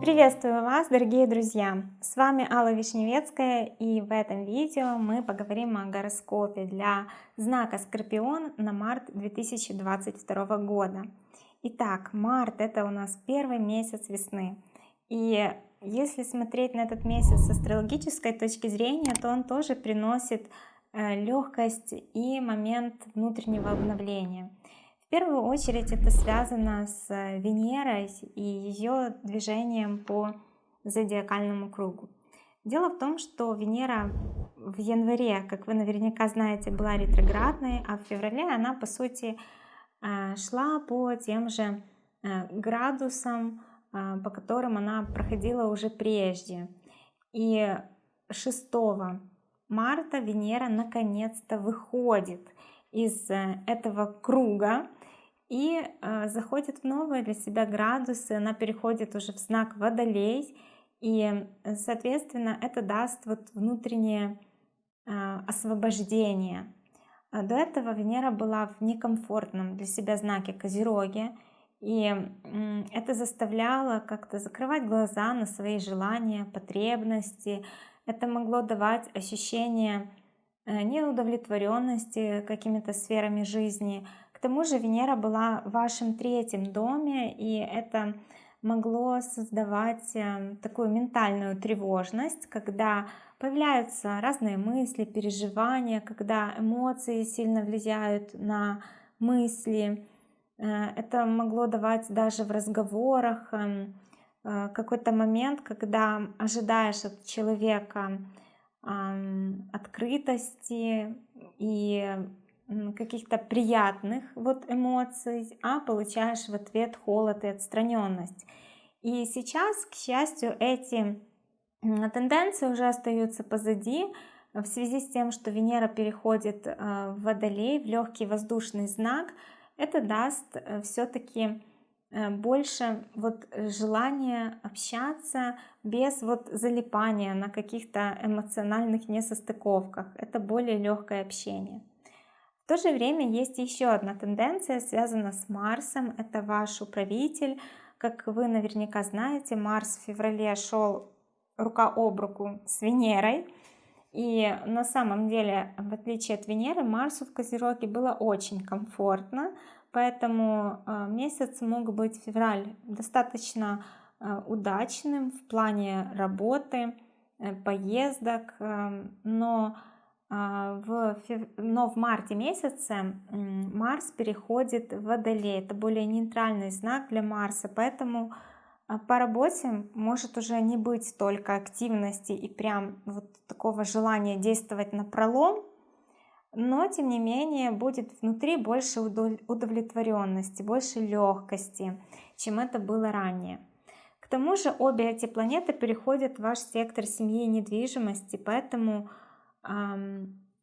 Приветствую вас, дорогие друзья! С вами Алла Вишневецкая и в этом видео мы поговорим о гороскопе для знака Скорпион на март 2022 года. Итак, март это у нас первый месяц весны. И если смотреть на этот месяц с астрологической точки зрения, то он тоже приносит э, легкость и момент внутреннего обновления. В первую очередь это связано с Венерой и ее движением по зодиакальному кругу. Дело в том, что Венера в январе, как вы наверняка знаете, была ретроградной, а в феврале она по сути Э, шла по тем же э, градусам, э, по которым она проходила уже прежде. И 6 марта Венера наконец-то выходит из этого круга и заходит в новые для себя градусы, она переходит уже в знак Водолей, и, соответственно, это даст вот внутреннее освобождение, а до этого Венера была в некомфортном для себя знаке Козероге, и это заставляло как-то закрывать глаза на свои желания, потребности. Это могло давать ощущение э, неудовлетворенности какими-то сферами жизни. Тому же Венера была в вашем третьем доме, и это могло создавать э, такую ментальную тревожность, когда появляются разные мысли, переживания, когда эмоции сильно влияют на мысли. Э, это могло давать даже в разговорах эм, э, какой-то момент, когда ожидаешь от человека открытости и каких-то приятных вот эмоций, а получаешь в ответ холод и отстраненность. И сейчас, к счастью, эти тенденции уже остаются позади в связи с тем, что Венера переходит э, в Водолей, в легкий воздушный знак. Это даст э, все-таки э, больше вот желания общаться без вот залипания на каких-то эмоциональных несостыковках. Это более легкое общение. То же время есть еще одна тенденция, связана с Марсом. Это ваш управитель. Как вы наверняка знаете, Марс в феврале шел рука об руку с Венерой. И на самом деле, в отличие от Венеры, Марсу в Козероге было очень комфортно, поэтому э, месяц мог быть февраль достаточно э, удачным в плане работы, э, поездок, но в, но в марте месяце Марс переходит в Водолей. Это более нейтральный знак для Марса, поэтому а по работе может уже не быть столько активности и прям вот такого желания действовать на пролом, но тем не менее будет внутри больше удовлетворенности, больше легкости, чем это было ранее. К тому же обе эти планеты переходят в ваш сектор семьи и недвижимости, поэтому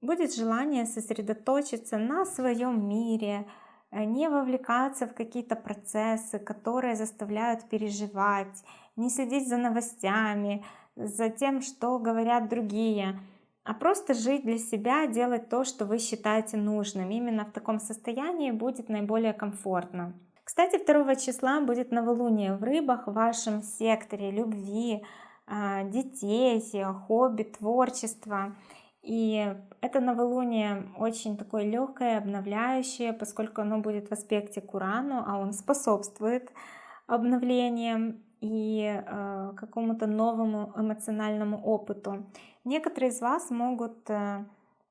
будет желание сосредоточиться на своем мире, Э, не вовлекаться в какие-то процессы, которые заставляют переживать, не следить за новостями, за тем, что говорят другие, а просто жить для себя, делать то, что вы считаете нужным. Именно в таком состоянии будет наиболее комфортно. Кстати, 2 числа будет новолуние в рыбах в вашем секторе любви, а, детей, хобби, творчества. И это новолуние очень такое легкое, обновляющее, поскольку оно будет в аспекте к Урану, а он способствует обновлениям и э, какому-то новому эмоциональному опыту. Некоторые из вас могут э,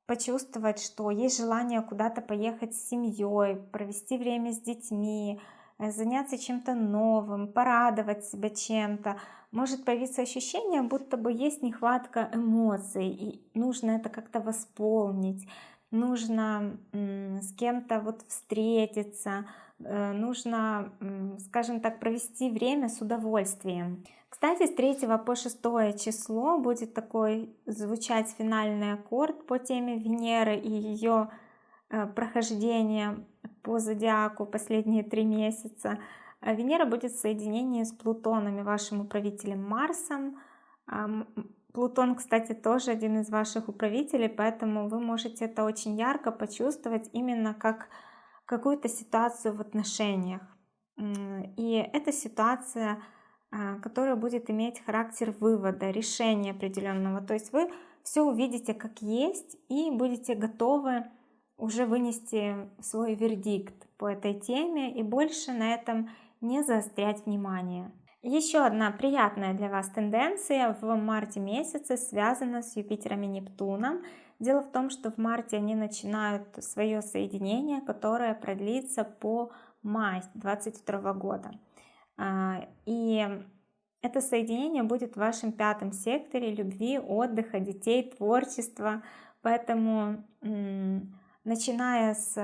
почувствовать, что есть желание куда-то поехать с семьей, провести время с детьми, э, заняться чем-то новым, порадовать себя чем-то может появиться ощущение, будто бы есть нехватка эмоций, и нужно это как-то восполнить, нужно с кем-то вот встретиться, э, нужно, скажем так, провести время с удовольствием. Кстати, с 3 по 6 число будет такой звучать финальный аккорд по теме Венеры и ее э, прохождения по зодиаку последние три месяца. А Венера будет в соединении с Плутоном и вашим управителем Марсом. Плутон, кстати, тоже один из ваших управителей, поэтому вы можете это очень ярко почувствовать именно как какую-то ситуацию в отношениях. И эта ситуация, а, которая будет иметь характер вывода, решения определенного. То есть вы все увидите как есть и будете готовы уже вынести свой вердикт по этой теме и больше на этом не заострять внимание. Еще одна приятная для вас тенденция в марте месяце связана с Юпитером и Нептуном. Дело в том, что в марте они начинают свое соединение, которое продлится по май 2022 года. А, и это соединение будет в вашем пятом секторе любви, отдыха, детей, творчества. Поэтому, начиная с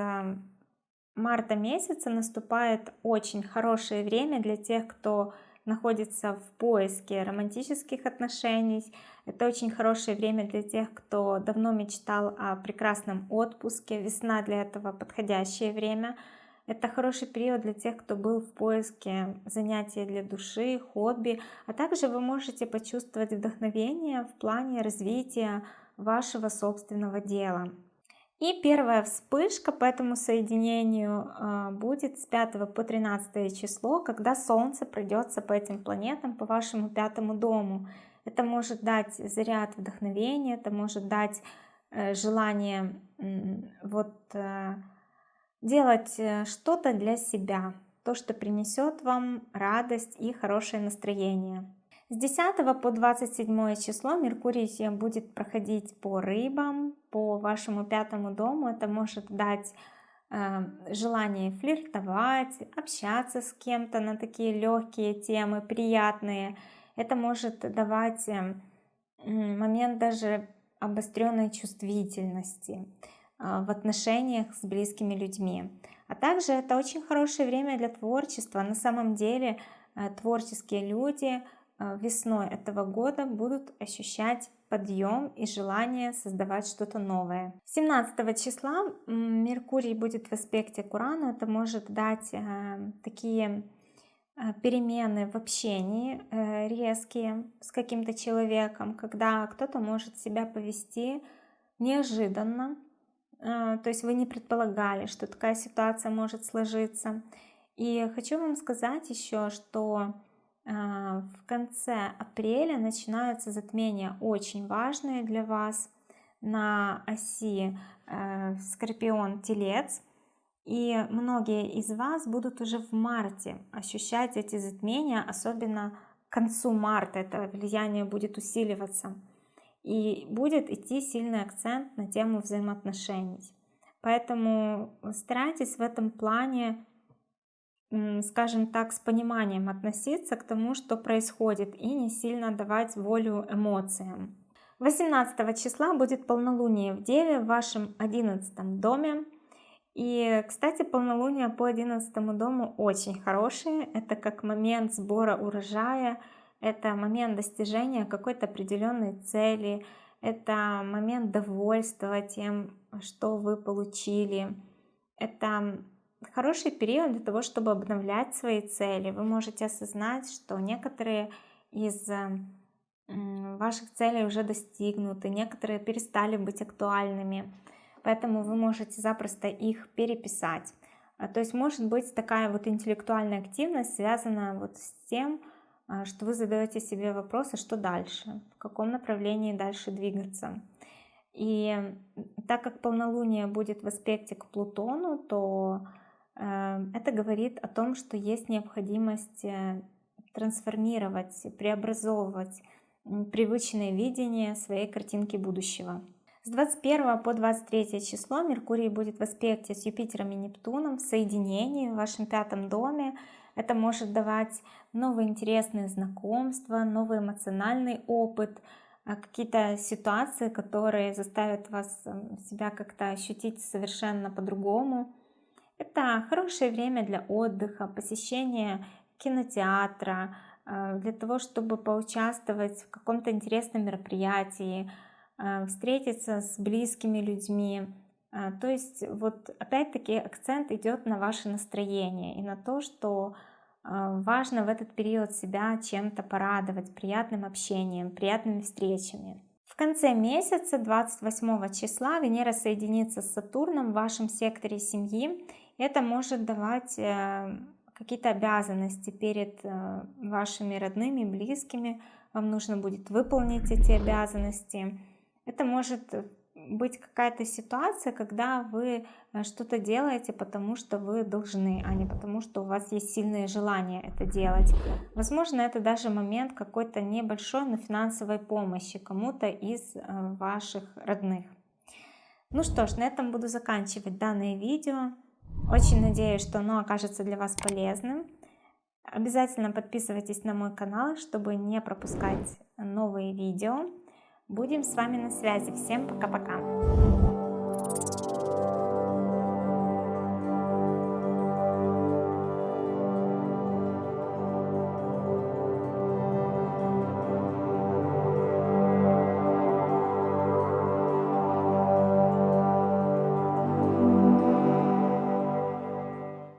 марта месяца, наступает очень хорошее время для тех, кто находится в поиске романтических отношений. Это очень хорошее время для тех, кто давно мечтал о прекрасном отпуске. Весна для этого подходящее время. Это хороший период для тех, кто был в поиске занятия для души, хобби, а также вы можете почувствовать вдохновение в плане развития вашего собственного дела. И первая вспышка по этому соединению а, будет с 5 по 13 число, когда Солнце пройдется по этим планетам, по вашему пятому дому. Это может дать заряд вдохновения, это может дать э, желание вот э, делать э, что-то для себя, то, что принесет вам радость и хорошее настроение. С 10 по 27 число Меркурий будет проходить по рыбам, по вашему пятому дому. Это может дать э, желание флиртовать, общаться с кем-то на такие легкие темы, приятные. Это может давать э, момент даже обостренной чувствительности. А, в отношениях с близкими людьми. А также это очень хорошее время для творчества. На самом деле э, творческие люди э, весной этого года будут ощущать подъем и желание создавать что-то новое. 17 числа Меркурий будет в аспекте к Урану. Это может дать э, такие перемены в общении резкие с каким-то человеком, когда кто-то может себя повести неожиданно, то есть вы не предполагали, что такая ситуация может сложиться. И хочу вам сказать еще, что в конце апреля начинаются затмения очень важные для вас на оси э, Скорпион-Телец. И многие из вас будут уже в марте ощущать эти затмения, особенно к концу марта это влияние будет усиливаться и будет идти сильный акцент на тему взаимоотношений. Поэтому старайтесь в этом плане, скажем так, с пониманием относиться к тому, что происходит, и не сильно давать волю эмоциям. 18 числа будет полнолуние в Деве в вашем 11 доме. И, кстати, полнолуние по 11 дому очень хорошие. Это как момент сбора урожая, это момент достижения какой-то определенной цели, это момент довольства тем, что вы получили. Это хороший период для того, чтобы обновлять свои цели. Вы можете осознать, что некоторые из ваших целей уже достигнуты, некоторые перестали быть актуальными, поэтому вы можете запросто их переписать. А, то есть может быть такая вот интеллектуальная активность связана вот с тем, а, что вы задаете себе вопросы, что дальше, в каком направлении дальше двигаться. И так как полнолуние будет в аспекте к Плутону, то это говорит о том, что есть необходимость э, трансформировать, преобразовывать привычное видение своей картинки будущего. С 21 по 23 число Меркурий будет в аспекте с Юпитером и Нептуном в соединении в вашем пятом доме. Это может давать новые интересные знакомства, новый эмоциональный опыт, а, какие-то ситуации, которые заставят вас эм, себя как-то ощутить совершенно по-другому. Это хорошее время для отдыха, посещения кинотеатра, э, для того, чтобы поучаствовать в каком-то интересном мероприятии, э, встретиться с близкими людьми. Э, то есть вот опять-таки акцент идет на ваше настроение и на то, что а, важно в этот период себя чем-то порадовать, приятным общением, приятными встречами. В конце месяца, 28 числа, Венера соединится с Сатурном в вашем секторе семьи, Это может давать э, какие-то обязанности перед э, вашими родными, близкими. Вам нужно будет выполнить эти обязанности. Это может быть какая-то ситуация, когда вы э, что-то делаете, потому что вы должны, а не потому что у вас есть сильное желание это делать. Возможно, это даже момент какой-то небольшой, но финансовой помощи кому-то из э, ваших родных. Ну что ж, на этом буду заканчивать данное видео. Очень надеюсь, что оно окажется для вас полезным. Обязательно подписывайтесь на мой канал, чтобы не пропускать новые видео. Будем с вами на связи. Всем пока-пока.